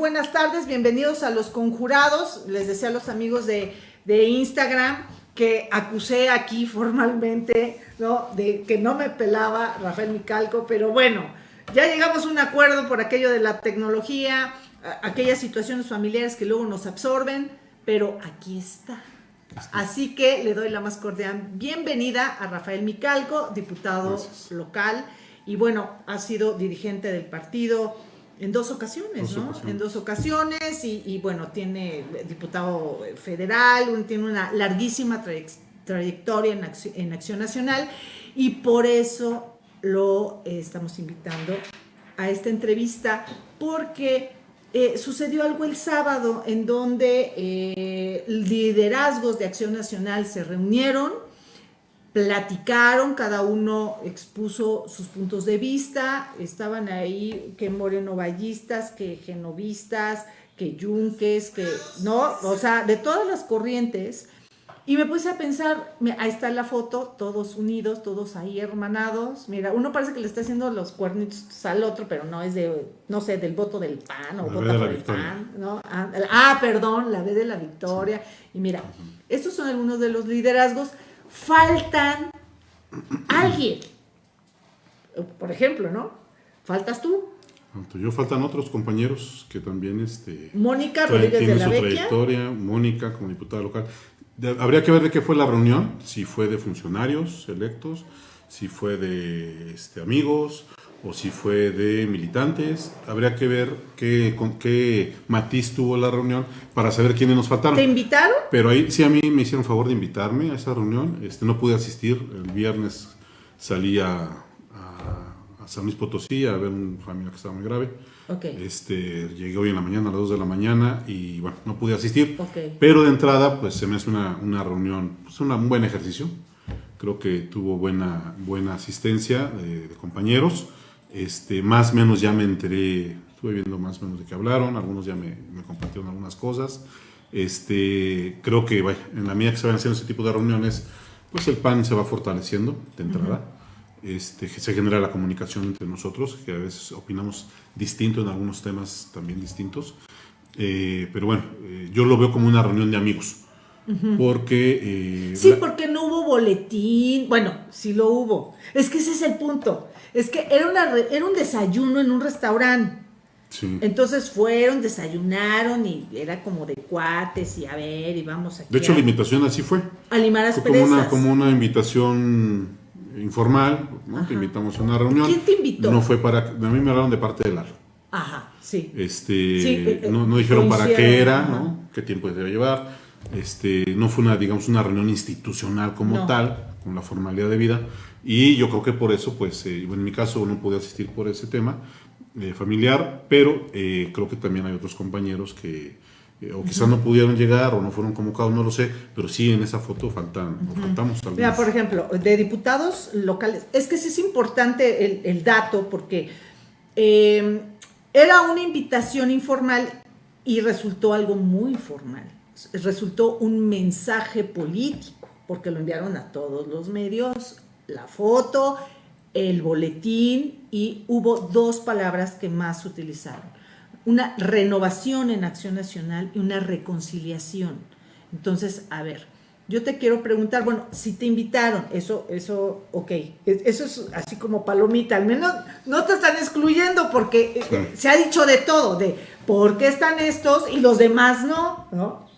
buenas tardes, bienvenidos a Los Conjurados. Les decía a los amigos de, de Instagram que acusé aquí formalmente, ¿no? De que no me pelaba Rafael Micalco, pero bueno, ya llegamos a un acuerdo por aquello de la tecnología, aquellas situaciones familiares que luego nos absorben, pero aquí está. Así que le doy la más cordial bienvenida a Rafael Micalco, diputado local, y bueno, ha sido dirigente del partido en dos ocasiones, ¿no? En dos ocasiones y, bueno, tiene diputado federal, tiene una larguísima trayectoria en acción, Nacional y por eso lo eh, estamos invitando a esta entrevista porque eh, sucedió algo el sábado en donde eh, liderazgos de Acción Nacional se reunieron platicaron, cada uno expuso sus puntos de vista, estaban ahí que morenovallistas, que genovistas, que yunques, que, ¿no? O sea, de todas las corrientes. Y me puse a pensar, ahí está la foto, todos unidos, todos ahí hermanados. Mira, uno parece que le está haciendo los cuernitos al otro, pero no es de, no sé, del voto del PAN o vota por el PAN, ¿no? Ah, ah, perdón, la B de la victoria. Y mira, estos son algunos de los liderazgos faltan alguien. Por ejemplo, ¿no? Faltas tú. Yo faltan otros compañeros que también este, Mónica Rodríguez de la su trayectoria, Mónica como diputada local. habría que ver de qué fue la reunión, si fue de funcionarios electos, si fue de este, amigos o si fue de militantes. Habría que ver qué, con qué matiz tuvo la reunión para saber quiénes nos faltaron. ¿Te invitaron? Pero ahí sí a mí me hicieron favor de invitarme a esa reunión. Este, no pude asistir. El viernes salí a, San Luis Potosí a ver una familia que estaba muy grave. Okay. Este, llegué hoy en la mañana a las 2 de la mañana y bueno, no pude asistir. Pero de entrada, pues se me hace una, una reunión, pues un buen ejercicio. Creo que tuvo buena, buena asistencia de compañeros. Este, más o menos ya me enteré, estuve viendo más o menos de qué hablaron, algunos ya me, compartieron algunas cosas. Este, creo que en la medida que se van haciendo ese tipo de reuniones, pues el PAN se va fortaleciendo de entrada. este, se genera la comunicación entre nosotros, que a veces opinamos distinto en algunos temas también distintos. Eh, pero bueno, eh, yo lo veo como una reunión de amigos. Porque... Eh, sí, porque no hubo boletín. Bueno, sí lo hubo. Es que ese es el punto. Es que era, una, era un desayuno en un restaurante. Entonces fueron, desayunaron y era como de cuates y a ver, y vamos aquí. De hecho, la invitación así fue. A limar como una, como una invitación informal, ¿no? Te invitamos a una reunión. ¿Quién te invitó? No fue para. A mí me hablaron de parte de Lalo. Ajá, sí. Este, eh, no, no, dijeron para qué era, ¿no? Qué tiempo debe llevar. Este, no fue una, digamos, una reunión institucional como tal, con la formalidad de vida. Y yo creo que por eso, pues, eh, en mi caso no pude asistir por ese tema eh, familiar, pero eh, creo que también hay otros compañeros que o quizás no pudieron llegar o no fueron convocados, no lo sé, pero sí en esa foto faltan, faltamos algunos. Mira, por ejemplo, de diputados locales, es que sí es importante el, el dato porque era una invitación informal y resultó algo muy formal, resultó un mensaje político, porque lo enviaron a todos los medios, la foto, el boletín y hubo dos palabras que más utilizaron. Una renovación en Acción Nacional y una reconciliación. Entonces, a ver, yo te quiero preguntar, bueno, si te invitaron, eso, eso, ok, eso es así como palomita, al menos no te están excluyendo porque eh, se ha dicho de todo, de por qué están estos y los demás no, ¿no?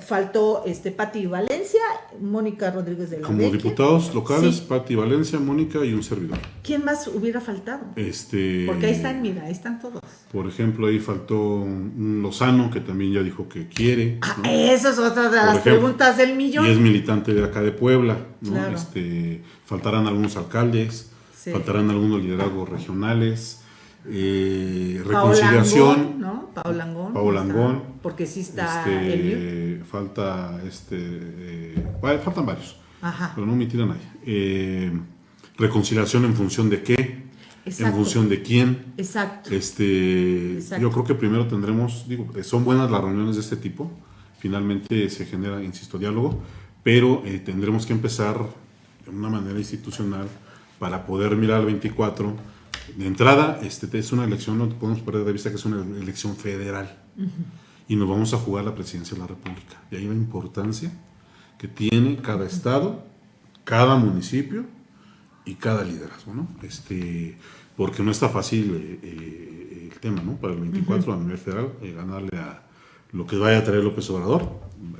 Faltó este Pati Valencia, Mónica Rodríguez de la Como diputados locales, Pati Valencia, Mónica y un servidor. ¿Quién más hubiera faltado? Este, Porque ahí están, mira, ahí están todos. Por ejemplo, ahí faltó un Lozano, que también ya dijo que quiere. Ah, esa es otra de las preguntas del millón. Y es militante de acá de Puebla. ¿no? Este, faltarán algunos alcaldes, faltarán algunos liderazgos regionales eh, reconciliación. ¿no? Porque sí está este, Falta, este, eh, faltan varios. Ajá. Pero no me a nadie. Eh, reconciliación en función de qué. En función de quién. Exacto. Este, Yo creo que primero tendremos, digo, son buenas las reuniones de este tipo. Finalmente se genera, insisto, diálogo, pero eh, tendremos que empezar de una manera institucional para poder mirar al 24 de entrada, este, es una elección, no podemos perder de vista que es una elección federal. Y nos vamos a jugar la presidencia de la República. Y hay la importancia que tiene cada estado, cada municipio y cada liderazgo, ¿no? Este, porque no está fácil eh, eh, el tema, ¿no? Para el 24 a nivel federal, eh, ganarle a lo que vaya a traer López Obrador,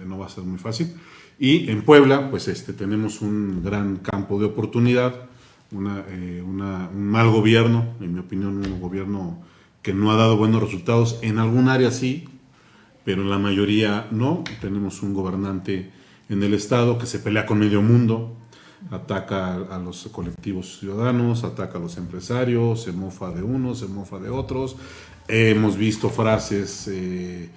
no va a ser muy fácil. Y en Puebla, pues este, tenemos un gran campo de oportunidad, una, un mal gobierno, en mi opinión, un gobierno que no ha dado buenos resultados. En algún área sí, pero la mayoría no. Tenemos un gobernante en el Estado que se pelea con medio mundo, ataca a, los colectivos ciudadanos, ataca a los empresarios, se mofa de unos, se mofa de otros. hemos visto frases, eh,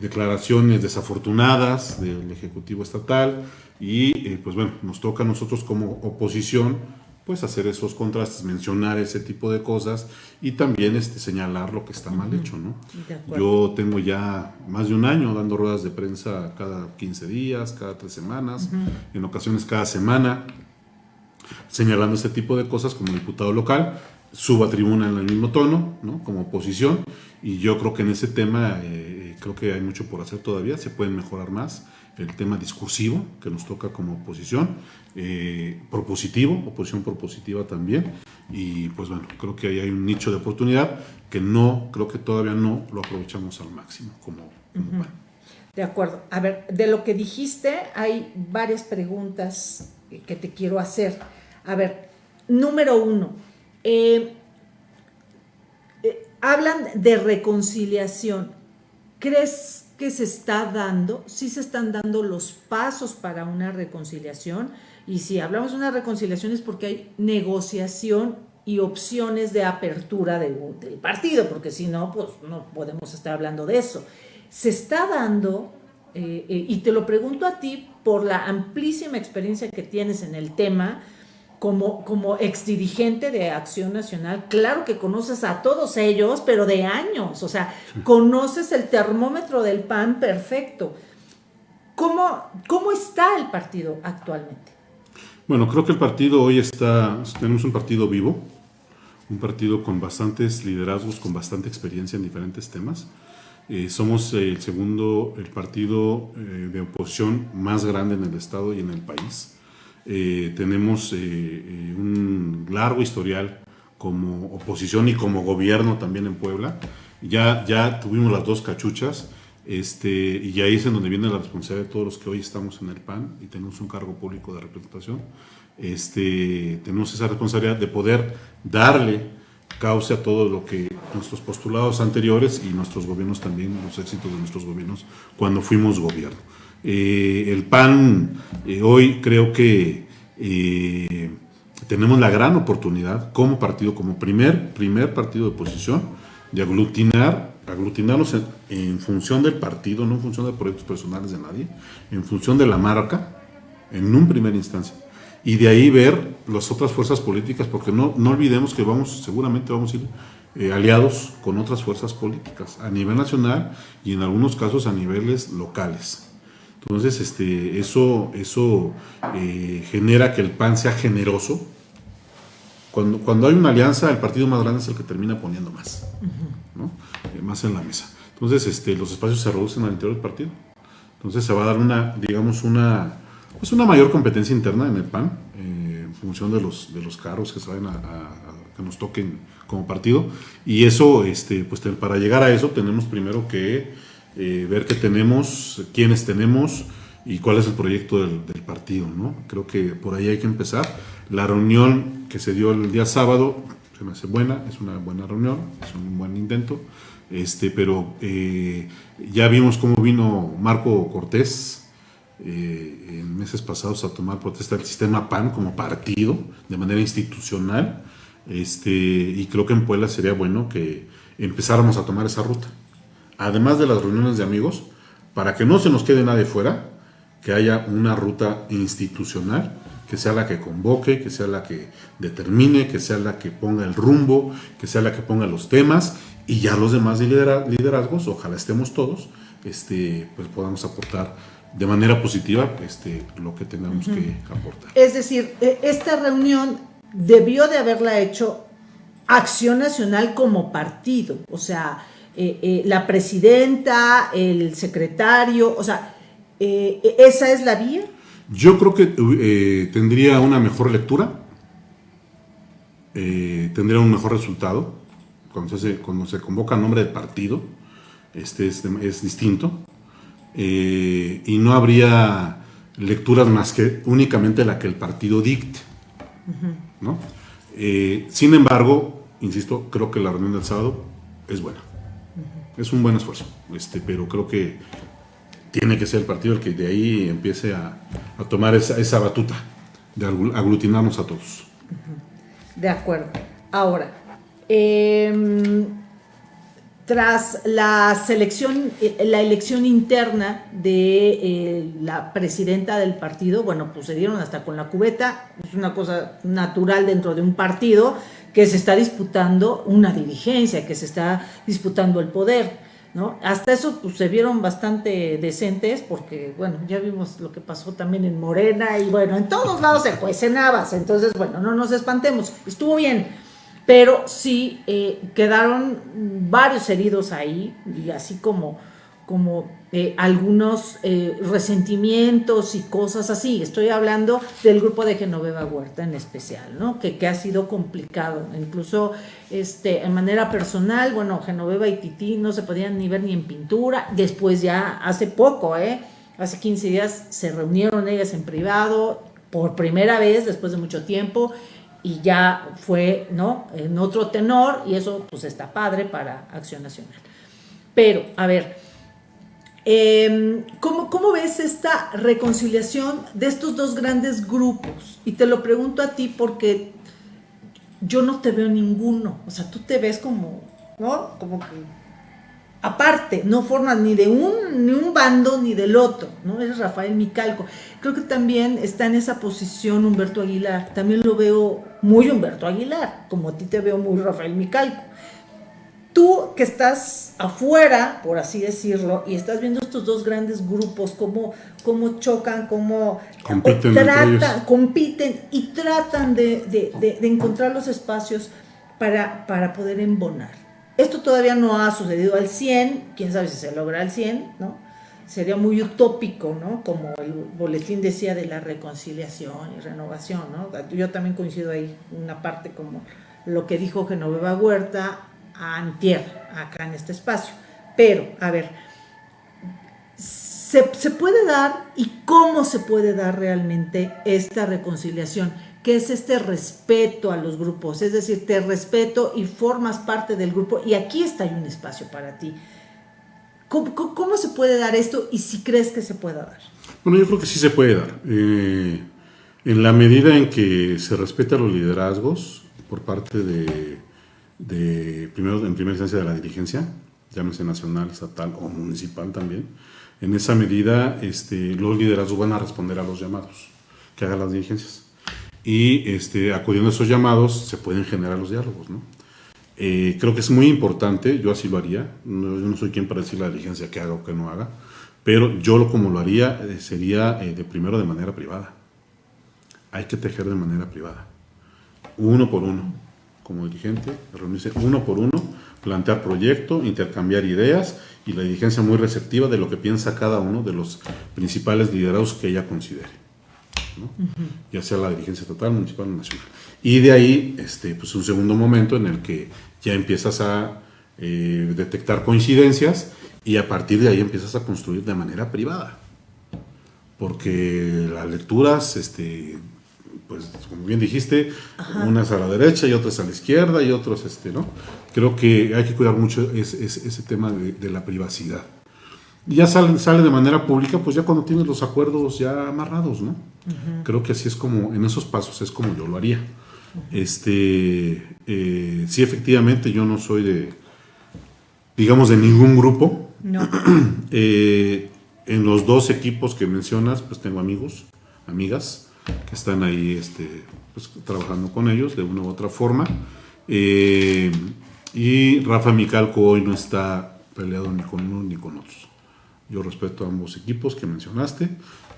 declaraciones desafortunadas del Ejecutivo Estatal y eh, pues bueno, nos toca a nosotros como oposición pues hacer esos contrastes, mencionar ese tipo de cosas y también este, señalar lo que está mal hecho, ¿no? Yo tengo ya más de un año dando ruedas de prensa cada 15 días, cada tres semanas, en ocasiones cada semana, señalando este tipo de cosas como diputado local, subo a tribuna en el mismo tono, ¿no? Como oposición, y yo creo que en ese tema eh, creo que hay mucho por hacer todavía, se pueden mejorar más el tema discursivo que nos toca como oposición, eh, propositivo, oposición propositiva también, y pues bueno, creo que ahí hay un nicho de oportunidad que no, creo que todavía no lo aprovechamos al máximo como, De acuerdo. A ver, de lo que dijiste, hay varias preguntas que te quiero hacer. A ver, número uno, eh, eh, hablan de reconciliación. ¿Crees que se está dando, sí se están dando los pasos para una reconciliación. Y si hablamos de una reconciliación es porque hay negociación y opciones de apertura del partido, porque si no, pues no podemos estar hablando de eso. Se está dando, eh, eh, y te lo pregunto a ti por la amplísima experiencia que tienes en el tema, como, como exdirigente de Acción Nacional, claro que conoces a todos ellos, pero de años, o sea, conoces el termómetro del PAN perfecto. ¿Cómo, ¿Cómo está el partido actualmente? Bueno, creo que el partido hoy está, tenemos un partido vivo, un partido con bastantes liderazgos, con bastante experiencia en diferentes temas. Eh, somos el segundo, el partido eh, de oposición más grande en el Estado y en el país. Eh, tenemos eh, eh, un largo historial como oposición y como gobierno también en Puebla. Ya, ya tuvimos las dos cachuchas este, y ahí es en donde viene la responsabilidad de todos los que hoy estamos en el PAN y tenemos un cargo público de representación. Este, tenemos esa responsabilidad de poder darle cauce a todo lo que nuestros postulados anteriores y nuestros gobiernos también, los éxitos de nuestros gobiernos cuando fuimos gobierno. Eh, el PAN eh, hoy creo que eh, tenemos la gran oportunidad como partido, como primer, primer partido de oposición, de aglutinar, aglutinarnos en, función del partido, no en función de proyectos personales de nadie, en función de la marca, en un primer instancia. Y de ahí ver las otras fuerzas políticas, porque no, no olvidemos que vamos, seguramente vamos a ir aliados con otras fuerzas políticas a nivel nacional y en algunos casos a niveles locales. Entonces, este, eso, eso eh, genera que el PAN sea generoso. Cuando, cuando hay una alianza, el partido más grande es el que termina poniendo más, ¿no? Eh, más en la mesa. Entonces, este, los espacios se reducen al interior del partido. Entonces, se va a dar una, digamos, una, pues una mayor competencia interna en el PAN, eh, en función de los, de los carros que se vayan a, que nos toquen como partido. Y eso, este, pues para llegar a eso, tenemos primero que eh, ver qué tenemos, quiénes tenemos y cuál es el proyecto del, partido. ¿no? Creo que por ahí hay que empezar. La reunión que se dio el día sábado se me hace buena, es una buena reunión, es un buen intento, este, pero eh, ya vimos cómo vino Marco Cortés eh, en meses pasados a tomar protesta del sistema PAN como partido de manera institucional, este, y creo que en Puebla sería bueno que empezáramos a tomar esa ruta además de las reuniones de amigos, para que no se nos quede nadie fuera, que haya una ruta institucional, que sea la que convoque, que sea la que determine, que sea la que ponga el rumbo, que sea la que ponga los temas, y ya los demás liderazgos, ojalá estemos todos, este, pues podamos aportar de manera positiva este, lo que tengamos que aportar. Es decir, e, esta reunión debió de haberla hecho Acción Nacional como partido, o sea, eh, eh, la presidenta, el secretario, o sea, ¿esa es la vía? Yo creo que tendría una mejor lectura, tendría un mejor resultado, cuando se, cuando se convoca nombre de partido, este es, es distinto, y no habría lecturas más que únicamente la que el partido dicte. ¿no? Eh, sin embargo, insisto, creo que la reunión del sábado es buena. Es un buen esfuerzo, este, pero creo que tiene que ser el partido el que de ahí empiece a, tomar esa, esa, batuta, de aglutinarnos a todos. De acuerdo. Ahora, eh, tras la selección, eh, la elección interna de eh, la presidenta del partido, bueno, pues se dieron hasta con la cubeta, es una cosa natural dentro de un partido que se está disputando una dirigencia, que se está disputando el poder, ¿no? Hasta eso pues, se vieron bastante decentes porque, bueno, ya vimos lo que pasó también en Morena y bueno, en todos lados se cuecen habas, entonces, bueno, no nos espantemos, estuvo bien pero sí eh, quedaron varios heridos ahí, y así como, como eh, algunos eh, resentimientos y cosas así. Estoy hablando del grupo de Genoveva Huerta en especial, ¿no? que, que ha sido complicado. Incluso este, en manera personal, bueno, Genoveva y Titi no se podían ni ver ni en pintura. Después ya hace poco, ¿eh? hace 15 días se reunieron ellas en privado por primera vez después de mucho tiempo y ya fue, ¿no? En otro tenor y eso pues está padre para Acción Nacional. Pero, a ver, em, ¿cómo, ves esta reconciliación de estos dos grandes grupos? Y te lo pregunto a ti porque yo no te veo ninguno, o sea, tú te ves como, ¿no? Como que aparte, no formas ni de un, ni un bando ni del otro, ¿no? Eres Rafael Micalco. Creo que también está en esa posición Humberto Aguilar. También lo veo muy Humberto Aguilar, como a ti te veo muy Rafael Micalco. Tú que estás afuera, por así decirlo, y estás viendo estos dos grandes grupos, cómo, cómo chocan, cómo compiten, tratan, compiten y tratan de, de, de, encontrar los espacios para, para poder embonar. Esto todavía no ha sucedido al 100, quién sabe si se logra al 100, ¿no? Sería muy utópico, ¿no? Como el boletín decía de la reconciliación y renovación, ¿no? Yo también coincido ahí, una parte como lo que dijo Genoveva Huerta a Antier, acá en este espacio. Pero, a ver, ¿se, ¿se puede dar y cómo se puede dar realmente esta reconciliación? que es este respeto a los grupos, es decir, te respeto y formas parte del grupo y aquí está un espacio para ti. ¿Cómo, se puede dar esto y si crees que se pueda dar? Bueno, yo creo que sí se puede dar. Eh, en la medida en que se respetan los liderazgos por parte de, primero, en primera instancia de la dirigencia, llámese nacional, estatal o municipal también, en esa medida este, los liderazgos van a responder a los llamados que hagan las dirigencias y este, acudiendo a esos llamados se pueden generar los diálogos. ¿no? Eh, creo que es muy importante, yo así lo haría, no, yo no soy quien para decir la diligencia que haga o que no haga, pero yo como lo haría eh, sería eh, de primero de manera privada. Hay que tejer de manera privada, uno por uno, como dirigente, reunirse uno por uno, plantear proyecto, intercambiar ideas y la dirigencia muy receptiva de lo que piensa cada uno de los principales liderados que ella considere ya sea la dirigencia total, municipal o nacional. Y de ahí, este, pues un segundo momento en el que ya empiezas a eh, detectar coincidencias y a partir de ahí empiezas a construir de manera privada. Porque las lecturas, este, pues como bien dijiste, unas a la derecha y otras a la izquierda y otros, este, ¿no? Creo que hay que cuidar mucho ese, ese, tema de la privacidad ya sale, sale de manera pública, pues ya cuando tienes los acuerdos ya amarrados, ¿no? Creo que así es como, en esos pasos es como yo lo haría. Este, eh, sí, efectivamente, yo no soy de, digamos, de ningún grupo. No. Eh, en los dos equipos que mencionas, pues tengo amigos, amigas, que están ahí este, pues, trabajando con ellos de una u otra forma. Eh, y Rafa Micalco hoy no está peleado ni con uno ni con otros. Yo respeto a ambos equipos que mencionaste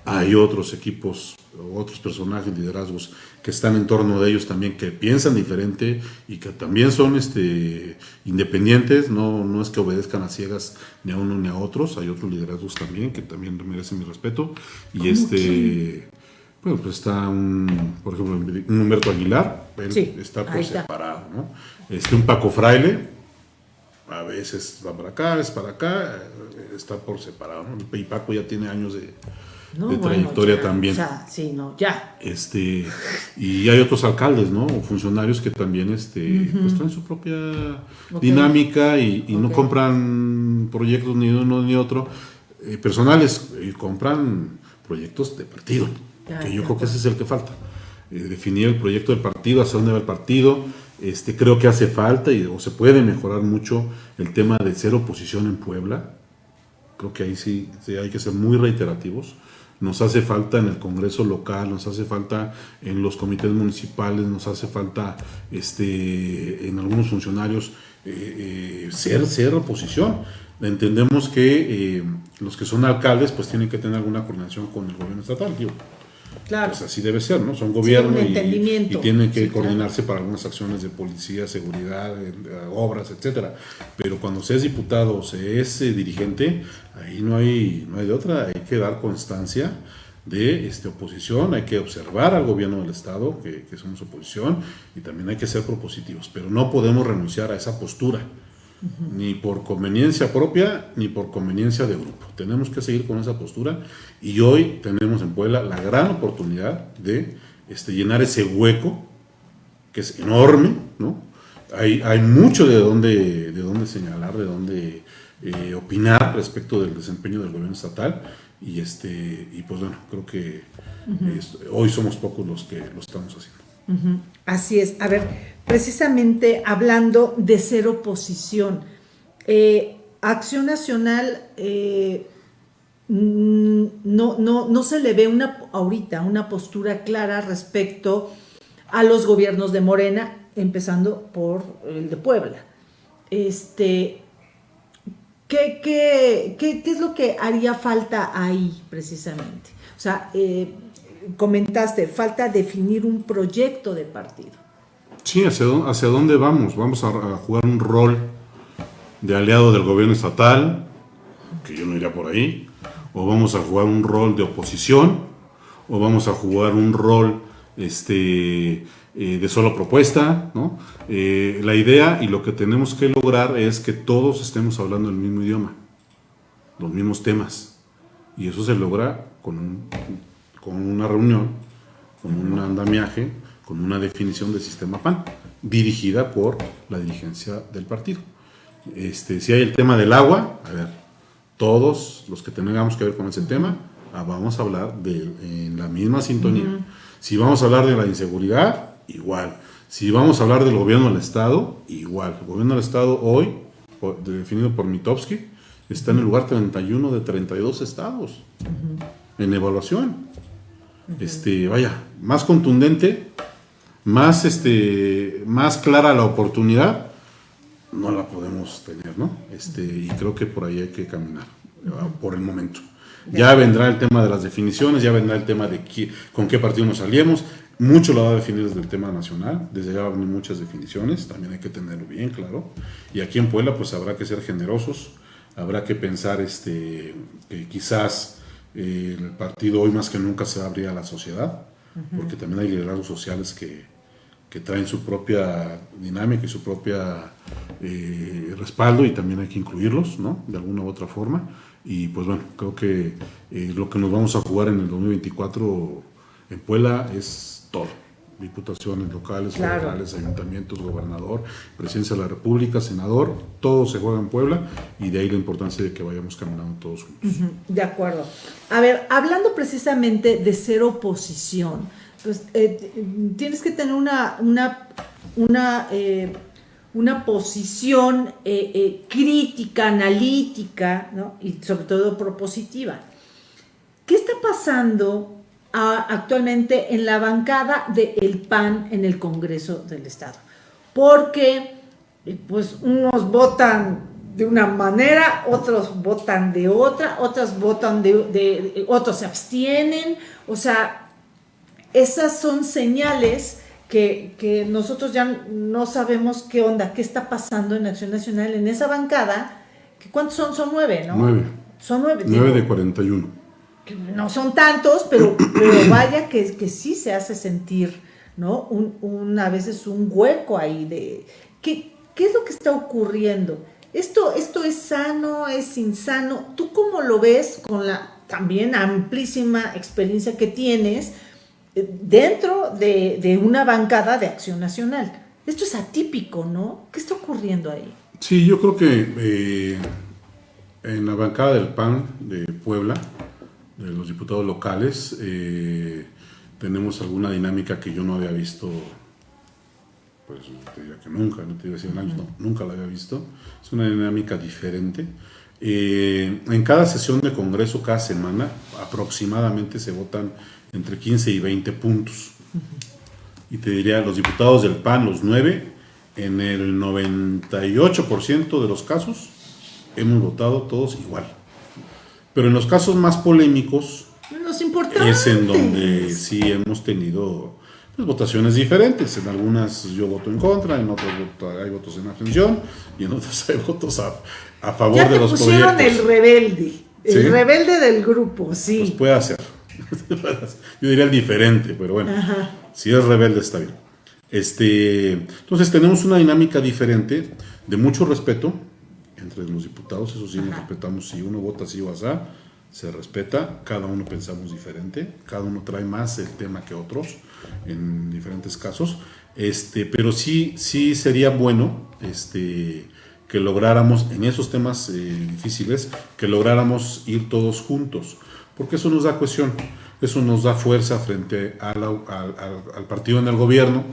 hay otros equipos, otros personajes, liderazgos que están en torno de ellos también, que piensan diferente y que también son este, independientes, no, no es que obedezcan a ciegas ni a uno ni a otros, hay otros liderazgos también que también merecen mi respeto. Y este, bueno, pues está un, por ejemplo, un Humberto Aguilar, está por separado, ¿no? Este, un Paco Fraile, a veces va para acá, es para acá, eh, está por separado, ¿no? Y Paco ya tiene años de de trayectoria también. sí, no, ya. Este, y hay otros alcaldes, ¿no? O funcionarios que también este, pues traen su propia dinámica y, no compran proyectos ni uno ni otro eh, personales, y compran proyectos de partido. Que yo creo que ese es el que falta. Eh, definir el proyecto del partido, hacia dónde va el partido. Este, creo que hace falta y, o se puede mejorar mucho el tema de ser oposición en Puebla. Creo que ahí sí hay que ser muy reiterativos nos hace falta en el Congreso local, nos hace falta en los comités municipales, nos hace falta este, en algunos funcionarios eh, eh, ser, ser oposición. Entendemos que eh, los que son alcaldes pues tienen que tener alguna coordinación con el gobierno estatal. Claro. Pues así debe ser, ¿no? Son gobierno y, y, tienen que coordinarse para algunas acciones de policía, seguridad, obras, etcétera. Pero cuando se es diputado o se es dirigente, ahí no hay, no hay de otra, hay que dar constancia de este, oposición, hay que observar al gobierno del Estado, que, que somos oposición, y también hay que ser propositivos, pero no podemos renunciar a esa postura ni por conveniencia propia, ni por conveniencia de grupo. Tenemos que seguir con esa postura y hoy tenemos en Puebla la gran oportunidad de este, llenar ese hueco, que es enorme, ¿no? Hay, hay mucho de dónde, de dónde señalar, de dónde eh, opinar respecto del desempeño del gobierno estatal y, este, y pues bueno, creo que hoy somos pocos los que lo estamos haciendo. Así es. A ver, precisamente hablando de ser oposición, eh, Acción Nacional eh, no, no, no, se le ve una, ahorita una postura clara respecto a los gobiernos de Morena, empezando por el de Puebla. Este, ¿qué, qué, qué, qué es lo que haría falta ahí precisamente? O sea, eh, comentaste, falta definir un proyecto de partido. Sí, hacia, dónde vamos. Vamos a, jugar un rol de aliado del gobierno estatal, que yo no iría por ahí, o vamos a jugar un rol de oposición, o vamos a jugar un rol este, eh, de solo propuesta. ¿no? Eh, la idea y lo que tenemos que lograr es que todos estemos hablando el mismo idioma, los mismos temas. Y eso se logra con un con una reunión, con un andamiaje, con una definición del sistema PAN, dirigida por la dirigencia del partido. Este, si hay el tema del agua, a ver, todos los que tengamos que ver con ese tema, ah, vamos a hablar de, en la misma sintonía. Si vamos a hablar de la inseguridad, igual. Si vamos a hablar del gobierno del Estado, igual. El gobierno del Estado hoy, definido por Mitowski, está en el lugar 31 de 32 estados en evaluación este, vaya, más contundente, más, este, más clara la oportunidad, no la podemos tener, ¿no? Este, y creo que por ahí hay que caminar, por el momento. Ya vendrá el tema de las definiciones, ya vendrá el tema de con qué partido nos aliemos. Mucho lo va a definir desde el tema nacional, desde ya van muchas definiciones, también hay que tenerlo bien claro. Y aquí en Puebla pues habrá que ser generosos, habrá que pensar este, que quizás el partido hoy más que nunca se va a abrir a la sociedad, porque también hay liderazgos sociales que, que, traen su propia dinámica y su propia eh, respaldo y también hay que incluirlos, ¿no? De alguna u otra forma. Y pues bueno, creo que eh, lo que nos vamos a jugar en el 2024 en Puebla es todo diputaciones locales, federales, ayuntamientos, gobernador, presidencia de la República, senador, todo se juega en Puebla y de ahí la importancia de que vayamos caminando todos juntos. de acuerdo. A ver, hablando precisamente de ser oposición, pues eh, tienes que tener una, una, una, eh, una posición eh, crítica, analítica, ¿no? y sobre todo propositiva. ¿Qué está pasando actualmente en la bancada del PAN en el Congreso del Estado. Porque pues unos votan de una manera, otros votan de otra, otros votan de, otros se abstienen, o sea, esas son señales que, nosotros ya no sabemos qué onda, qué está pasando en Acción Nacional en esa bancada, que ¿cuántos son? Son nueve, ¿no? Nueve. Son nueve. Nueve de 41. no son tantos, pero, pero vaya que, que sí se hace sentir, ¿no? Un, a veces un hueco ahí de... ¿qué, ¿Qué es lo que está ocurriendo? Esto, esto es sano, es insano. ¿Tú cómo lo ves con la también amplísima experiencia que tienes dentro de, una bancada de acción nacional? Esto es atípico, ¿no? ¿Qué está ocurriendo ahí? Sí, yo creo que eh, en la bancada del PAN de Puebla, de los diputados locales, eh, tenemos alguna dinámica que yo no había visto pues te diría que nunca, no te iba a decir no, nunca la había visto. Es una dinámica diferente. Eh, en cada sesión de Congreso, cada semana, aproximadamente se votan entre 15 y 20 puntos. Y te diría, los diputados del PAN, los nueve, en el 98% de los casos, hemos votado todos igual. Pero en los casos más polémicos, los es en donde sí hemos tenido pues, votaciones diferentes. En algunas yo voto en contra, en otras hay votos en abstención y en otras hay votos a, favor de los pusieron el rebelde, el rebelde del grupo, sí. Pues puede ser. yo diría el diferente, pero bueno, si es rebelde está bien. Este, entonces tenemos una dinámica diferente de mucho respeto entre los diputados, eso sí nos respetamos si uno vota así o así se respeta, cada uno pensamos diferente, cada uno trae más el tema que otros en diferentes casos, este, pero sí, sí sería bueno este, que lográramos en esos temas eh, difíciles, que lográramos ir todos juntos, porque eso nos da cohesión, eso nos da fuerza frente al, al partido en el gobierno,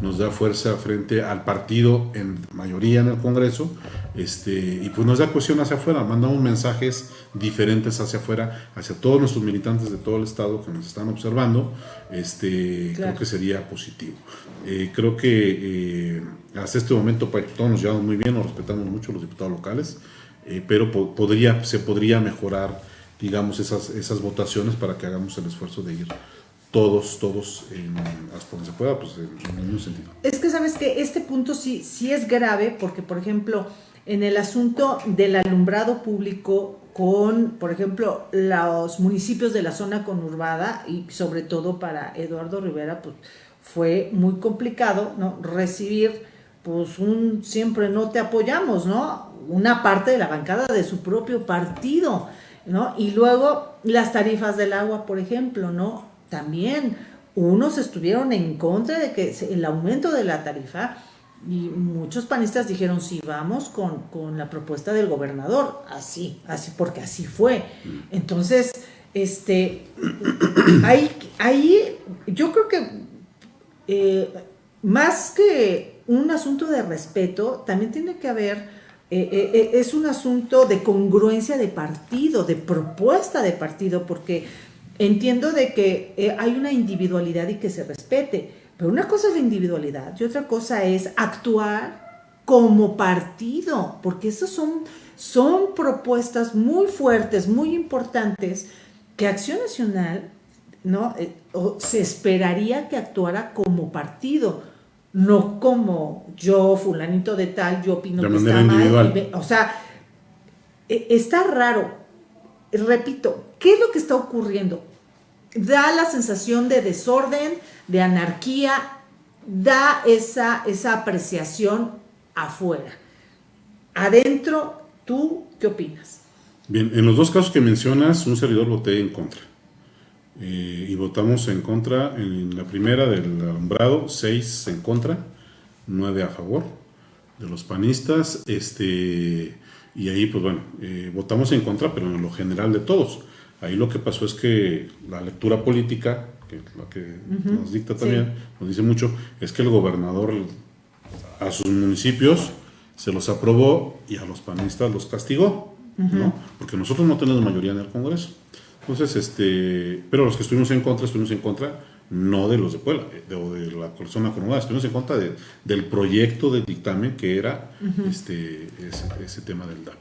nos da fuerza frente al partido en mayoría en el Congreso, este, y pues nos da cohesión hacia afuera, mandamos mensajes diferentes hacia afuera, hacia todos nuestros militantes de todo el Estado que nos están observando, este, creo que sería positivo. Eh, creo que eh, hasta este momento pues, todos nos llevamos muy bien, nos respetamos mucho los diputados locales, eh, pero podría, se podría mejorar, digamos, esas, esas votaciones para que hagamos el esfuerzo de ir todos, todos, en, hasta donde se pueda, pues en, ningún sentido. Es que sabes que este punto sí, sí es grave porque, por ejemplo, en el asunto del alumbrado público con, por ejemplo, los municipios de la zona conurbada y sobre todo para Eduardo Rivera, pues fue muy complicado, ¿no? Recibir, pues un siempre no te apoyamos, ¿no? Una parte de la bancada de su propio partido, ¿no? Y luego las tarifas del agua, por ejemplo, ¿no? también unos estuvieron en contra de que el aumento de la tarifa y muchos panistas dijeron sí vamos con, la propuesta del gobernador así así porque así fue entonces este ahí, ahí yo creo que eh, más que un asunto de respeto también tiene que haber eh, eh, es un asunto de congruencia de partido, de propuesta de partido, porque entiendo de que eh, hay una individualidad y que se respete, pero una cosa es la individualidad y otra cosa es actuar como partido, porque esas son, son propuestas muy fuertes, muy importantes, que Acción Nacional ¿no? Eh, se esperaría que actuara como partido, no como yo, fulanito de tal, yo opino que está mal. o sea, e, está raro. Repito, ¿Qué es lo que está ocurriendo? Da la sensación de desorden, de anarquía, da esa, esa apreciación afuera. Adentro, ¿tú qué opinas? Bien, en los dos casos que mencionas, un servidor voté en contra. Eh, y votamos en contra en la primera del alumbrado, seis en contra, nueve a favor de los panistas. Este, y ahí, pues bueno, eh, votamos en contra, pero en lo general de todos. Ahí lo que pasó es que la lectura política, que la que nos dicta también, nos dice mucho, es que el gobernador a sus municipios se los aprobó y a los panistas los castigó, ¿no? Porque nosotros no tenemos mayoría en el Congreso. Entonces, este, pero los que estuvimos en contra, estuvimos en contra no de los de Puebla eh, o de la persona acomodada, estuvimos en contra del proyecto de dictamen que era este, ese, tema del DAP.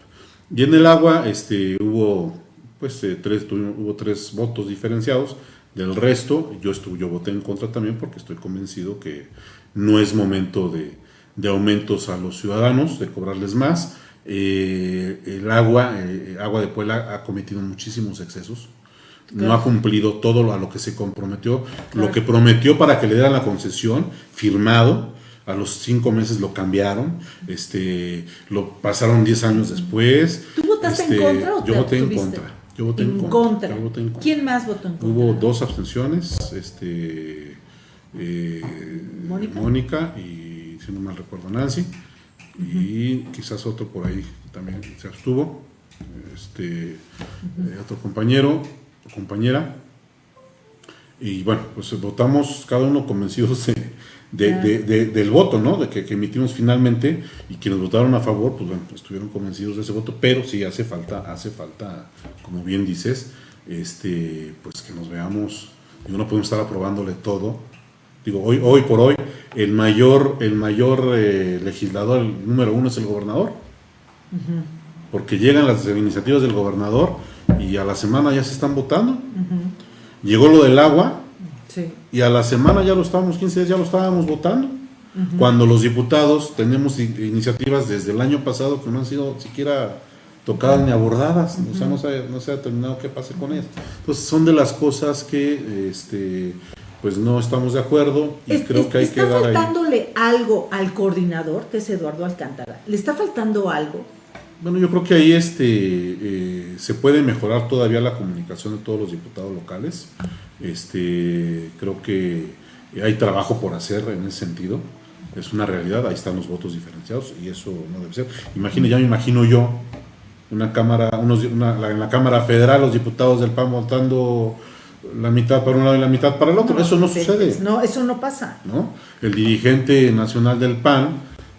Y en el agua este, hubo, pues, eh, tres, hubo tres votos diferenciados, del resto yo, estuve, yo voté en contra también porque estoy convencido que no es momento de, de aumentos a los ciudadanos, de cobrarles más. Eh, el agua, agua de Puebla ha cometido muchísimos excesos no ha cumplido todo a lo que se comprometió, lo que prometió para que le dieran la concesión, firmado, a los cinco meses lo cambiaron, este, lo pasaron diez años después. ¿Tú votaste en este, contra o yo voté en contra. Yo voté en, contra. ¿Quién más votó en contra? Hubo dos abstenciones, este, eh, ¿Mónica? y si no mal recuerdo Nancy, y quizás otro por ahí también se abstuvo, este, eh, otro compañero, compañera. Y bueno, pues votamos cada uno convencidos de, del voto, ¿no? De que, emitimos finalmente y quienes votaron a favor, pues bueno, estuvieron convencidos de ese voto, pero sí hace falta, hace falta, como bien dices, este, pues que nos veamos, y no podemos estar aprobándole todo. Digo, hoy, hoy por hoy, el mayor, el mayor eh, legislador, el número uno es el gobernador, porque llegan las iniciativas del gobernador y a la semana ya se están votando. Llegó lo del agua y a la semana ya lo estábamos, 15 días ya lo estábamos votando. Cuando los diputados tenemos iniciativas desde el año pasado que no han sido siquiera tocadas ni abordadas, o sea, no se, no se ha determinado qué pase con ellas. Entonces son de las cosas que este, pues no estamos de acuerdo y creo que hay que dar ahí. ¿Está faltándole algo al coordinador, que es Eduardo Alcántara? ¿Le está faltando algo? Bueno, yo creo que ahí este, eh, se puede mejorar todavía la comunicación de todos los diputados locales. Este, creo que hay trabajo por hacer en ese sentido. Es una realidad, ahí están los votos diferenciados y eso no debe ser. Imagine, ya me imagino yo una cámara, unos, en la Cámara Federal, los diputados del PAN votando la mitad para un lado y la mitad para el otro. eso no sucede. No, eso no pasa. ¿no? El dirigente nacional del PAN,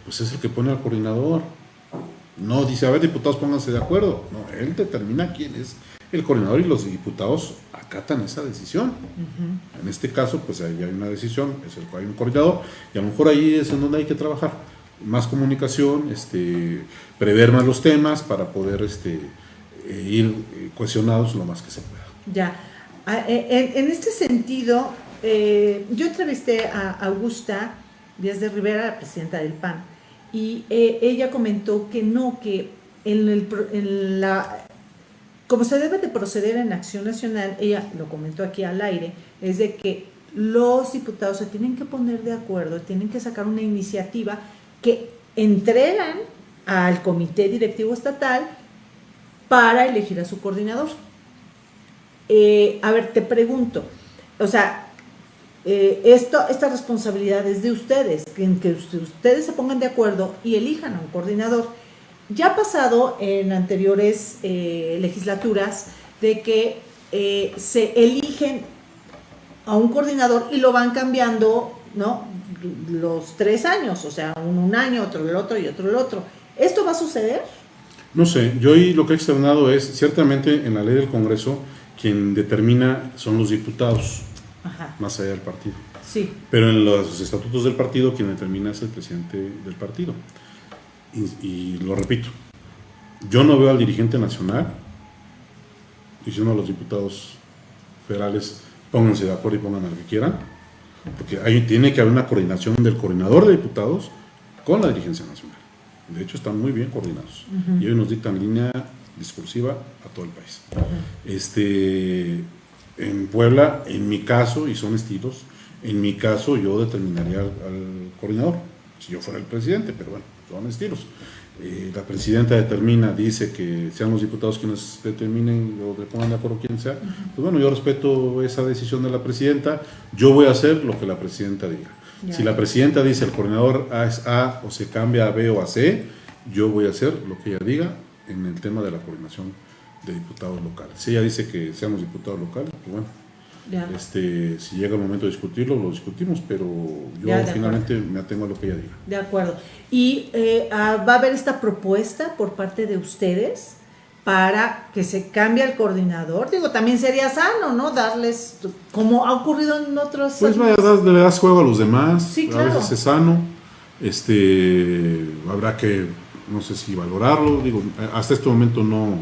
pues es el que pone al coordinador no dice, a ver, diputados, pónganse de acuerdo. No, él determina quién es el coordinador y los diputados acatan esa decisión. En este caso, pues ahí hay una decisión, es el cual hay un coordinador, y a lo mejor ahí es en donde hay que trabajar. Más comunicación, este, prever más los temas para poder este, eh, ir eh, cohesionados lo más que se pueda. Ya. Ah, eh, en, este sentido, yo entrevisté a Augusta Díaz de Rivera, la presidenta del PAN, y eh, ella comentó que no, que en, el, como se debe de proceder en Acción Nacional, ella lo comentó aquí al aire, es de que los diputados se tienen que poner de acuerdo, tienen que sacar una iniciativa que entregan al comité directivo estatal para elegir a su coordinador. Eh, a ver, te pregunto, o sea, eh, esto, esta responsabilidad es de ustedes, en que ustedes se pongan de acuerdo y elijan a un coordinador. Ya ha pasado en anteriores eh, legislaturas de que se eligen a un coordinador y lo van cambiando, ¿no? Los tres años, o sea, un, un año, otro el otro y otro el otro. ¿Esto va a suceder? No sé, yo hoy lo que he externado es, ciertamente en la ley del Congreso, quien determina son los diputados más allá del partido. Sí. Pero en los estatutos del partido quien determina es el presidente del partido. Y, lo repito, yo no veo al dirigente nacional diciendo a los diputados federales pónganse de acuerdo y pongan a lo que quieran, porque ahí tiene que haber una coordinación del coordinador de diputados con la dirigencia nacional. De hecho, están muy bien coordinados. Y hoy nos dictan línea discursiva a todo el país. este, en Puebla, en mi caso, y son estilos, en mi caso yo determinaría al, coordinador, si yo fuera el presidente, pero bueno, son estilos. Eh, la presidenta determina, dice que sean los diputados quienes determinen o le pongan de acuerdo quien sea. Pues bueno, yo respeto esa decisión de la presidenta, yo voy a hacer lo que la presidenta diga. Si la presidenta dice el coordinador A es A o se cambia a B o a C, yo voy a hacer lo que ella diga en el tema de la coordinación de diputados locales. Si ella dice que seamos diputados locales, pues bueno, este, si llega el momento de discutirlo, lo discutimos, pero yo finalmente me atengo a lo que ella diga. De acuerdo. ¿Y eh, ah, va a haber esta propuesta por parte de ustedes para que se cambie el coordinador. Digo, también sería sano, ¿no? Darles, como ha ocurrido en otros... Pues vaya, le das juego a los demás, sí, claro. a veces es sano, este, habrá que, no sé si valorarlo, digo, hasta este momento no,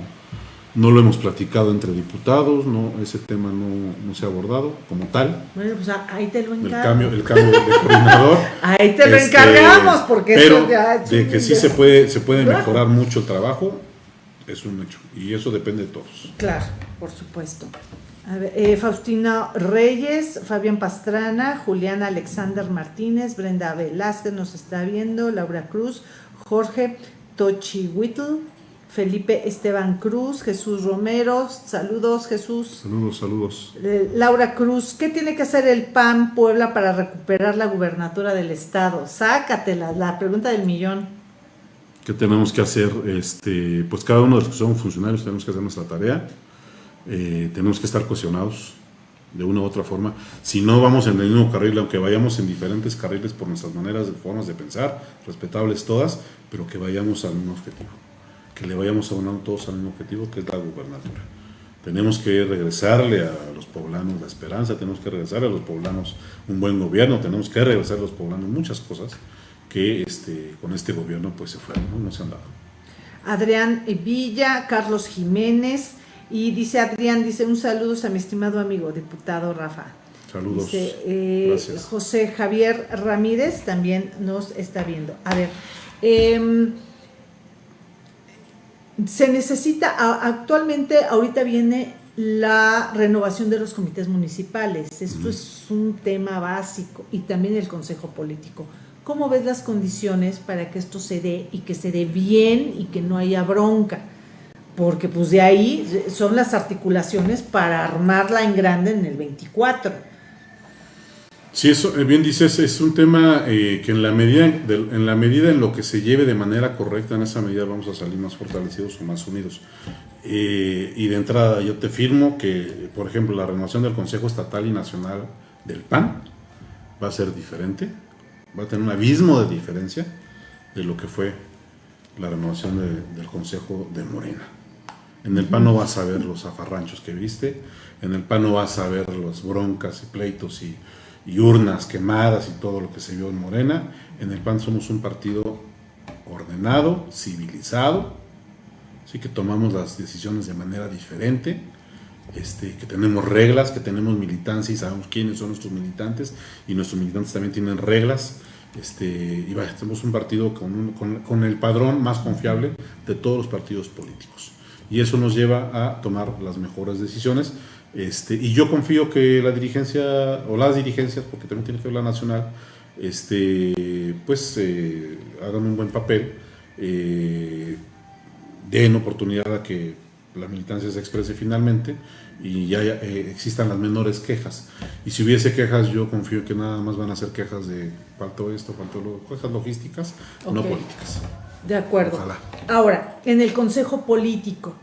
no lo hemos platicado entre diputados, no ese tema no, se ha abordado como tal. Bueno, pues ahí te lo encargo. El cambio, el cambio de coordinador. ahí te lo este, encargamos, porque pero de que sí se puede, se puede mejorar mucho el trabajo, es un hecho. Y eso depende de todos. Claro, por supuesto. A ver, eh, Faustina Reyes, Fabián Pastrana, Juliana Alexander Martínez, Brenda Velázquez nos está viendo, Laura Cruz, Jorge Tochihuitl, Felipe Esteban Cruz, Jesús Romero, saludos Jesús. Saludos, saludos. Eh, Laura Cruz, ¿qué tiene que hacer el PAN Puebla para recuperar la gubernatura del estado? Sácatela, la pregunta del millón. ¿Qué tenemos que hacer? Este, pues cada uno de los que somos funcionarios tenemos que hacer nuestra tarea, eh, tenemos que estar cohesionados de una u otra forma. Si no vamos en el mismo carril, aunque vayamos en diferentes carriles por nuestras maneras, formas de pensar, respetables todas, pero que vayamos al mismo objetivo que le vayamos abonando todos al mismo objetivo, que es la gubernatura. Tenemos que regresarle a los poblanos la esperanza, tenemos que regresarle a los poblanos un buen gobierno, tenemos que regresar a los poblanos muchas cosas que este, con este gobierno pues se fueron, no, se han dado. Adrián Villa, Carlos Jiménez, y dice Adrián, dice un saludo a mi estimado amigo, diputado Rafa. Saludos. Eh, José Javier Ramírez también nos está viendo. A ver, eh, se necesita, actualmente, ahorita viene la renovación de los comités municipales. Esto es un tema básico y también el Consejo Político. ¿Cómo ves las condiciones para que esto se dé y que se dé bien y que no haya bronca? Porque pues de ahí son las articulaciones para armarla en grande en el 24 Sí, eso, eh, bien dices, es un tema eh, que en la, medida, en la medida en lo que se lleve de manera correcta, en esa medida vamos a salir más fortalecidos o más unidos. Eh, y de entrada yo te firmo que, por ejemplo, la renovación del Consejo Estatal y Nacional del PAN va a ser diferente, va a tener un abismo de diferencia de lo que fue la renovación del Consejo de Morena. En el PAN no vas a ver los afarranchos que viste, en el PAN no vas a ver las broncas y pleitos y urnas quemadas y todo lo que se vio en Morena. En el PAN somos un partido ordenado, civilizado, así que tomamos las decisiones de manera diferente, este, que tenemos reglas, que tenemos militancia y sabemos quiénes son nuestros militantes y nuestros militantes también tienen reglas. Este, y vaya, tenemos un partido con el padrón más confiable de todos los partidos políticos. Y eso nos lleva a tomar las mejores decisiones este, y yo confío que la dirigencia, o las dirigencias, porque también tiene que ver la nacional, este, pues eh, hagan un buen papel, eh, den oportunidad a que la militancia se exprese finalmente y ya eh, existan las menores quejas. Y si hubiese quejas, yo confío que nada más van a ser quejas de faltó esto, faltó lo, quejas logísticas, no políticas. De acuerdo. Ahora, en el Consejo Político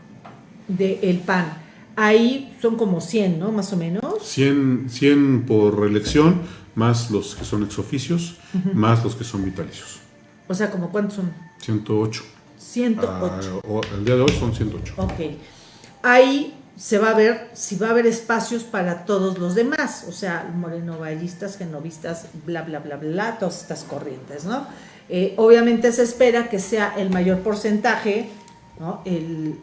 del PAN, ahí son como 100, ¿no? Más o menos. 100, 100 por reelección, más los que son exoficios, más los que son vitalicios. O sea, ¿como cuántos son? 108. 108. Ah, el día de hoy son 108. Ok. Ahí se va a ver si va a haber espacios para todos los demás, o sea, morenovallistas, genovistas, bla, bla, bla, bla, todas estas corrientes, ¿no? Eh, obviamente se espera que sea el mayor porcentaje, ¿no? El,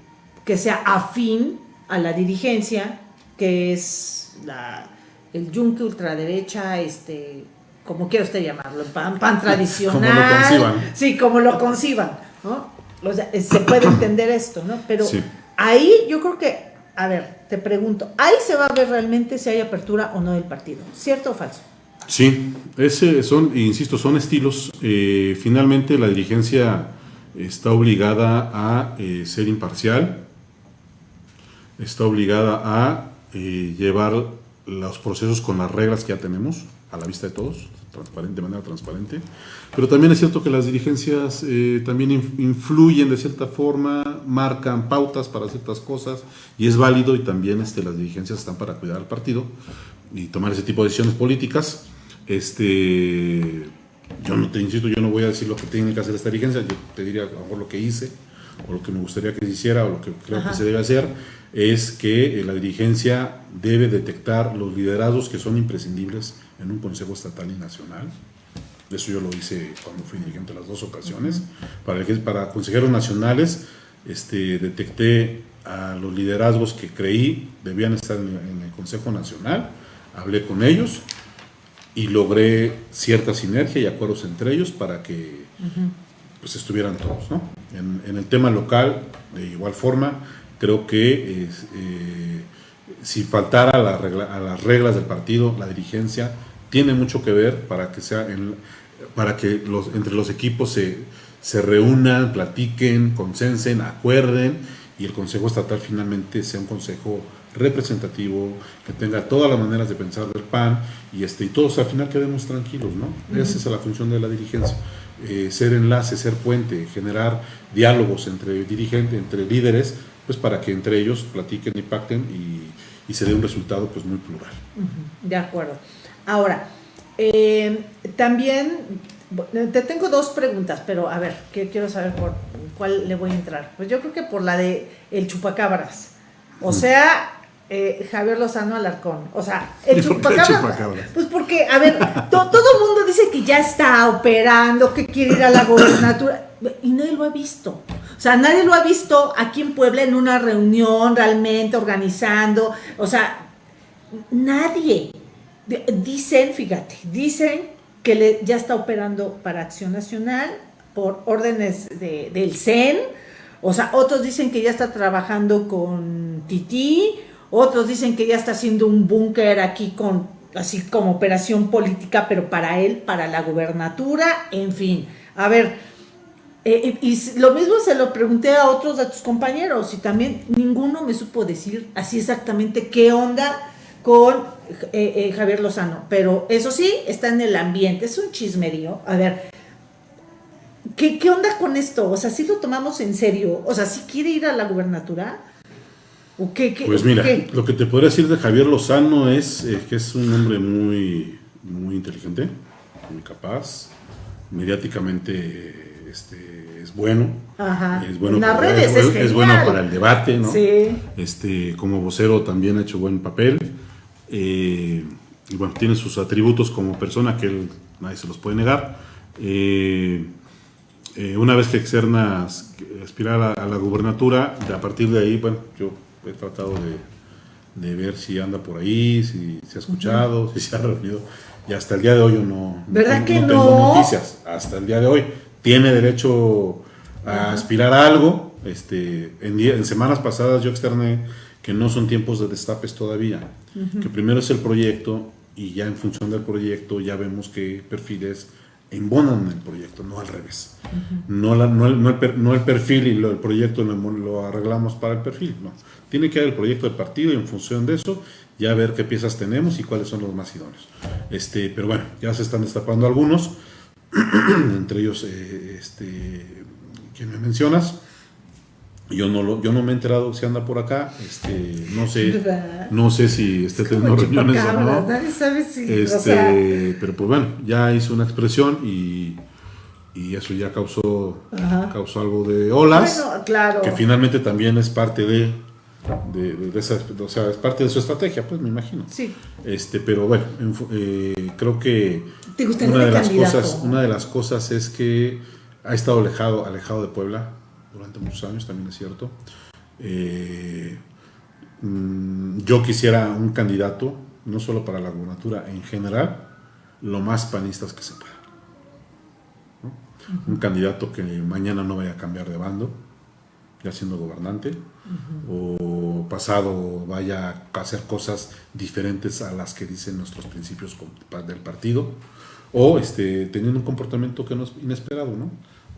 que sea afín a la dirigencia, que es la, el yunque ultraderecha, este, como quiera usted llamarlo, pan, pan tradicional. como lo conciban. Sí, como lo conciban, ¿no? O sea, se puede entender esto, ¿no? Pero ahí yo creo que, a ver, te pregunto, ahí se va a ver realmente si hay apertura o no del partido, ¿cierto o falso? Sí, ese son, insisto, son estilos. Eh, finalmente la dirigencia está obligada a eh, ser imparcial, está obligada a eh, llevar los procesos con las reglas que ya tenemos a la vista de todos, transparente, de manera transparente. Pero también es cierto que las dirigencias eh, también influyen de cierta forma, marcan pautas para ciertas cosas y es válido y también este, las dirigencias están para cuidar al partido y tomar ese tipo de decisiones políticas. Este, yo no te insisto, yo no voy a decir lo que tiene que hacer esta dirigencia, yo te diría a lo mejor lo que hice o lo que me gustaría que se hiciera, o lo que creo que se debe hacer, es que eh, la dirigencia debe detectar los liderazgos que son imprescindibles en un Consejo Estatal y Nacional. Eso yo lo hice cuando fui dirigente las dos ocasiones. Para, para consejeros nacionales este, detecté a los liderazgos que creí debían estar en, el Consejo Nacional, hablé con ellos y logré cierta sinergia y acuerdos entre ellos para que pues, estuvieran todos. ¿no? En, el tema local, de igual forma, creo que eh, si faltara a, las reglas del partido, la dirigencia tiene mucho que ver para que sea para que los, entre los equipos se, se reúnan, platiquen, consensen, acuerden y el Consejo Estatal finalmente sea un consejo representativo, que tenga todas las maneras de pensar del PAN y, este, y todos al final quedemos tranquilos, ¿no? Esa es la función de la dirigencia. Eh, ser enlace, ser puente, generar diálogos entre dirigentes, entre líderes, pues para que entre ellos platiquen y pacten y, se dé un resultado pues muy plural. De acuerdo. Ahora, eh, también te tengo dos preguntas, pero a ver, ¿qué quiero saber por cuál le voy a entrar. Pues yo creo que por la de el chupacabras. O sea, eh, Javier Lozano Alarcón. O sea, el chupacabras, Pues porque, a ver, todo el mundo dice que ya está operando, que quiere ir a la gobernatura, y nadie lo ha visto. O sea, nadie lo ha visto aquí en Puebla en una reunión realmente organizando. O sea, nadie. Dicen, fíjate, dicen que le, ya está operando para Acción Nacional por órdenes de, del CEN. O sea, otros dicen que ya está trabajando con Titi, otros dicen que ya está haciendo un búnker aquí con así como operación política, pero para él, para la gubernatura, en fin. A ver, eh, y lo mismo se lo pregunté a otros de tus compañeros y también ninguno me supo decir así exactamente qué onda con eh, eh, Javier Lozano. Pero eso sí, está en el ambiente, es un chismerío. A ver, ¿qué, qué onda con esto? O sea, si lo tomamos en serio? O sea, si quiere ir a la gubernatura? ¿O qué, pues mira, lo que te podría decir de Javier Lozano es que es un hombre muy, muy inteligente, muy capaz, mediáticamente este, es bueno. Es bueno, para, es, bueno para el debate, ¿no? Este, como vocero también ha hecho buen papel. Eh, y bueno, tiene sus atributos como persona que él, nadie se los puede negar. Eh, eh, una vez que externa aspirar a, la gubernatura, a partir de ahí, bueno, yo he tratado de, ver si anda por ahí, si se ha escuchado, si se ha reunido. Y hasta el día de hoy yo no, ¿Verdad que no tengo noticias. Hasta el día de hoy tiene derecho a aspirar a algo. Este, en, en, semanas pasadas yo externé que no son tiempos de destapes todavía, que primero es el proyecto y ya en función del proyecto ya vemos qué perfiles embonan el proyecto, no al revés. no, no, el, perfil y el proyecto lo, arreglamos para el perfil, no. Tiene que haber el proyecto del partido y en función de eso ya ver qué piezas tenemos y cuáles son los más idóneos. Este, pero bueno, ya se están destapando algunos. entre ellos eh, este, quien me mencionas. Yo no, lo, yo no me he enterado si anda por acá, este, no sé, no sé si esté teniendo reuniones o no. este, Pero pues bueno, ya hizo una expresión y, y eso ya causó, causó algo de olas, claro. que finalmente también es parte de de, esa, o sea, es parte de su estrategia, pues me imagino. Sí. Este, pero bueno, eh, creo que una de las cosas, una de las cosas es que ha estado alejado, alejado de Puebla durante muchos años, también es cierto. Eh, mm, yo quisiera un candidato, no solo para la gubernatura, en general, lo más panistas que se pueda. Un candidato que mañana no vaya a cambiar de bando, ya siendo gobernante, o pasado vaya a hacer cosas diferentes a las que dicen nuestros principios del partido, o este, teniendo un comportamiento que no es inesperado. ¿no?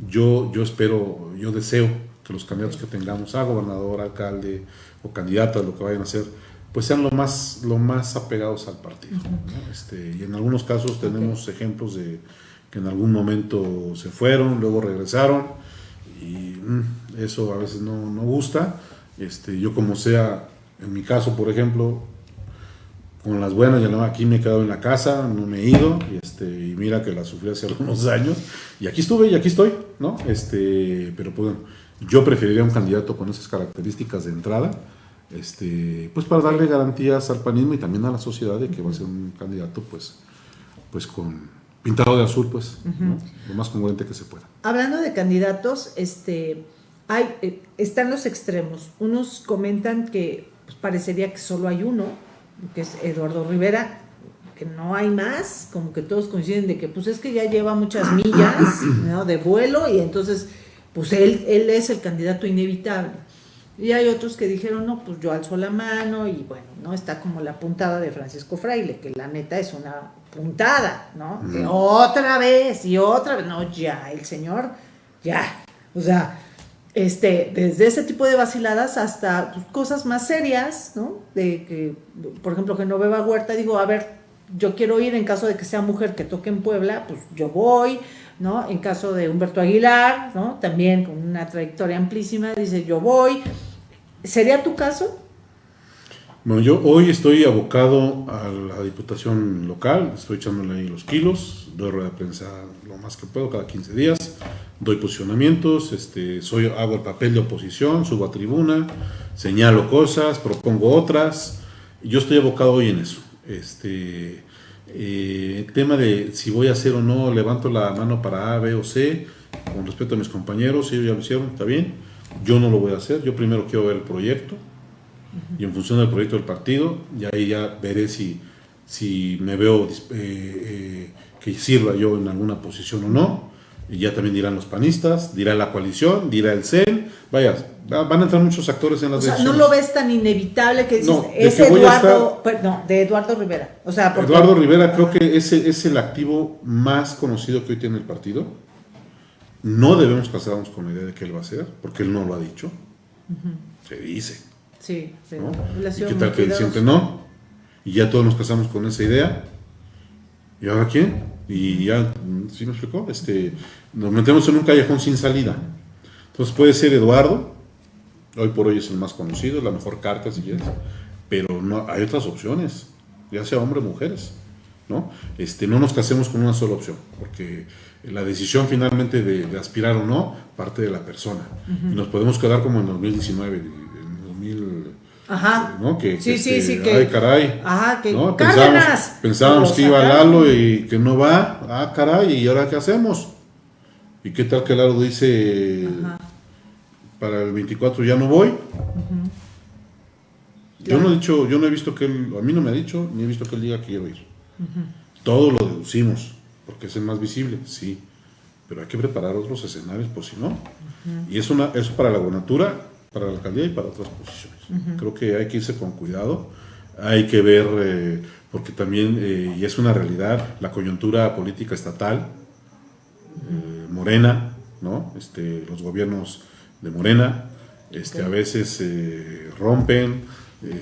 Yo, yo espero, yo deseo que los candidatos que tengamos a gobernador, alcalde o candidatas, lo que vayan a hacer, pues sean lo más, lo más apegados al partido. Este, y en algunos casos tenemos ejemplos de que en algún momento se fueron, luego regresaron, y mm, eso a veces no, no, gusta. Este, yo como sea, en mi caso, por ejemplo, con las buenas, ya no, aquí me he quedado en la casa, no me he ido, y, este, y mira que la sufrí hace algunos años, y aquí estuve y aquí estoy, ¿no? Este, pero pues Yo preferiría un candidato con esas características de entrada, este, pues para darle garantías al panismo y también a la sociedad de que va a ser un candidato pues, pues con pintado de azul, pues, lo más congruente que se pueda. Hablando de candidatos, este, hay, eh, están los extremos. Unos comentan que pues, parecería que solo hay uno, que es Eduardo Rivera, que no hay más, como que todos coinciden de que pues es que ya lleva muchas millas de vuelo y entonces pues él, él es el candidato inevitable. Y hay otros que dijeron, no, pues yo alzo la mano y bueno, ¿no? Está como la puntada de Francisco Fraile, que la neta es una puntada, ¿no? otra vez y otra vez, no, ya, el señor, ya. O sea, este, desde ese tipo de vaciladas hasta cosas más serias, ¿no? De que, por ejemplo, que no beba Huerta, digo, a ver, yo quiero ir en caso de que sea mujer que toque en Puebla, pues yo voy, ¿no? En caso de Humberto Aguilar, ¿no? También con una trayectoria amplísima, dice yo voy. ¿Sería tu caso? Bueno, yo hoy estoy abocado a la diputación local, estoy echándole ahí los kilos, doy rueda de prensa lo más que puedo cada 15 días, doy posicionamientos, este, soy, hago el papel de oposición, subo a tribuna, señalo cosas, propongo otras, yo estoy abocado hoy en eso. Este, eh, tema de si voy a hacer o no, levanto la mano para A, B o C, con respecto a mis compañeros, ellos ya lo hicieron, está bien. Yo no lo voy a hacer, yo primero quiero ver el proyecto y en función del proyecto del partido, y ahí ya veré si, si me veo eh, eh, que sirva yo en alguna posición o no. Y ya también dirán los panistas, dirá la coalición, dirá el CEN. Vaya, van a entrar muchos actores en las o sea, no lo ves tan inevitable que dices, es Eduardo, no, de Eduardo Rivera. O sea, Eduardo Rivera creo que ese es el activo más conocido que hoy tiene el partido. No debemos casarnos con la idea de que él va a ser, porque él no lo ha dicho. Se dice. Sí, sí. ¿Y qué tal que siempre no? Y ya todos nos casamos con esa idea. ¿Y ahora quién? Y ya, ¿sí me explicó? Este, nos metemos en un callejón sin salida. Entonces puede ser Eduardo, hoy por hoy es el más conocido, la mejor carta si quieres, pero no, hay otras opciones, ya sea hombre o mujeres. ¿no? Este, no nos casemos con una sola opción, porque la decisión finalmente de, aspirar o no parte de la persona. Y nos podemos quedar como en 2019, 2000, Ajá. ¿no? Que, sí, sí, este, sí, que, ay, caray. Ajá, que ¿no? Pensábamos, pensábamos que iba Lalo y que no va, ah, caray, ¿y ahora qué hacemos? ¿Y qué tal que Lalo dice, para el 24 ya no voy? Yo no he dicho, yo no he visto que él, a mí no me ha dicho, ni he visto que él diga que quiero ir. Todo lo deducimos, porque es el más visible, sí. Pero hay que preparar otros escenarios, por si no. Y es una, eso para la gobernatura, para la alcaldía y para otras posiciones. Creo que hay que irse con cuidado. Hay que ver, eh, porque también, eh, y es una realidad, la coyuntura política estatal, eh, Morena, ¿no? Este, los gobiernos de Morena, este, a veces rompen,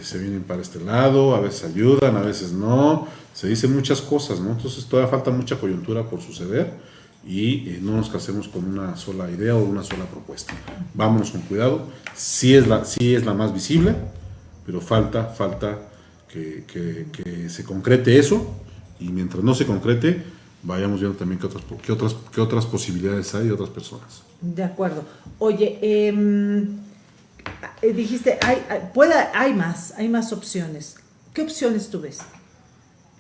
se vienen para este lado, a veces ayudan, a veces no, se dicen muchas cosas, ¿no? Entonces todavía falta mucha coyuntura por suceder y no nos casemos con una sola idea o una sola propuesta. Vámonos con cuidado, sí es la, sí es la más visible, pero falta, falta que, que se concrete eso y mientras no se concrete, vayamos viendo también qué otras, qué otras, qué otras posibilidades hay de otras personas. De acuerdo. Oye, em, eh, dijiste, hay, puede, hay más, hay más opciones. ¿Qué opciones tú ves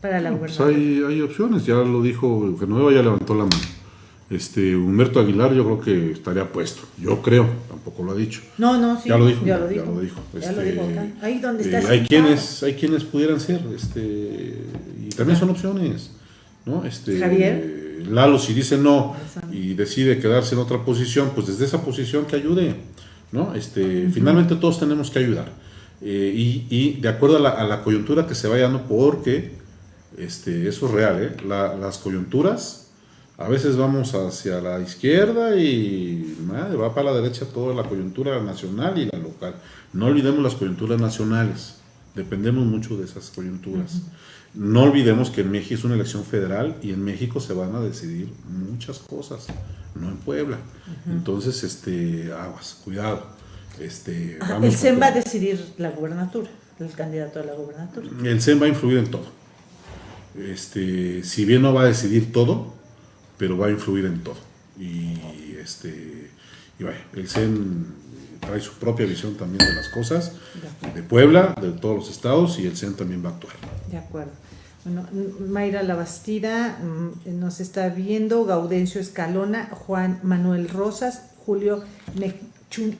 para la pues hay, hay, opciones, ya lo dijo Genoveva, ya levantó la mano. Este, Humberto Aguilar yo creo que estaría puesto, yo creo, tampoco lo ha dicho. No, no, sí, ya lo dijo. Ya lo dijo. Ya lo dijo, este, Ahí donde está. Eh, hay, quienes, hay quienes pudieran ser, este, y también son opciones. ¿no? Este, Javier. Lalo, si dice no y decide quedarse en otra posición, pues desde esa posición que ayude. ¿no? Este, Finalmente todos tenemos que ayudar. Eh, y, y, de acuerdo a la, a la, coyuntura que se vaya dando, porque este, eso es real, ¿eh? la, las coyunturas a veces vamos hacia la izquierda y va para la derecha toda la coyuntura nacional y la local. No olvidemos las coyunturas nacionales, dependemos mucho de esas coyunturas. No olvidemos que en México es una elección federal y en México se van a decidir muchas cosas, no en Puebla. Entonces, este, aguas, cuidado. Este, el CEN va a decidir la gubernatura, el candidato a la gubernatura. El CEN va a influir en todo. Este, si bien no va a decidir todo, pero va a influir en todo. Y, este, y vaya, el CEN trae su propia visión también de las cosas, de Puebla, de todos los estados, y el CEN también va a actuar. De acuerdo. Bueno, Mayra Labastida mm, nos está viendo, Gaudencio Escalona, Juan Manuel Rosas, Julio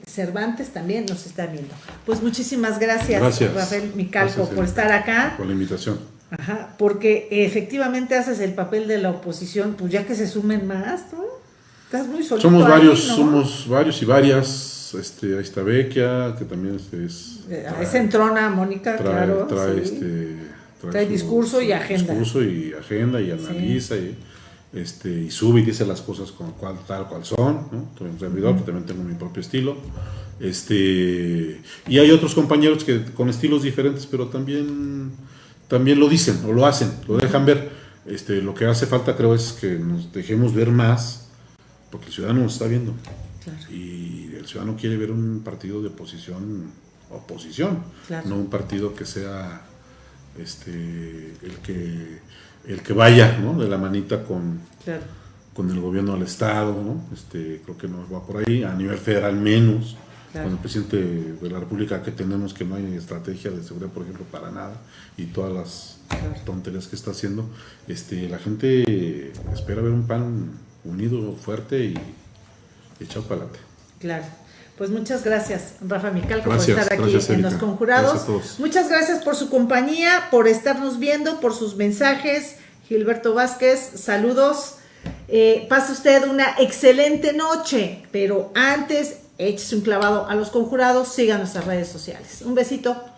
Cervantes también nos está viendo. Pues muchísimas gracias, Rafael Micalco, por estar acá. Por la invitación. Ajá, porque efectivamente haces el papel de la oposición, pues ya que se sumen más, ¿no? Estás muy solito Somos varios, somos varios y varias. Este, ahí está Bequia, que también este, es. Eh, es entrona, Mónica, claro. Trae, este, trae, discurso y agenda. Discurso y agenda y analiza y este, y sube y dice las cosas con cual, tal cual son, ¿no? un servidor, que también tengo mi propio estilo. Este, y hay otros compañeros que con estilos diferentes, pero también, también lo dicen o lo hacen, lo dejan ver. Este, lo que hace falta creo es que nos dejemos ver más, porque el ciudadano nos está viendo. Y el ciudadano quiere ver un partido de oposición, oposición, no un partido que sea este, el que el que vaya ¿no? de la manita con, con el gobierno del Estado, ¿no? este, creo que no va por ahí, a nivel federal menos, con el presidente de la República que tenemos que no hay estrategia de seguridad, por ejemplo, para nada, y todas las tonterías que está haciendo, este, la gente espera ver un pan unido, fuerte y echado para adelante. Claro. Pues muchas gracias, Rafa Mical, por estar aquí en Los Conjurados. Muchas gracias por su compañía, por estarnos viendo, por sus mensajes. Gilberto Vázquez, saludos. Eh, pase usted una excelente noche, pero antes échese un clavado a los conjurados, sigan nuestras redes sociales. Un besito.